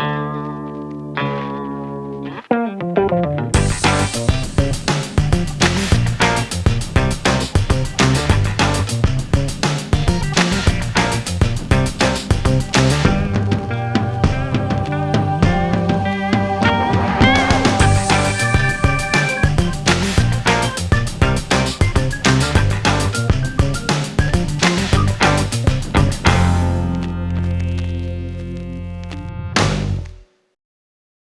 Bye.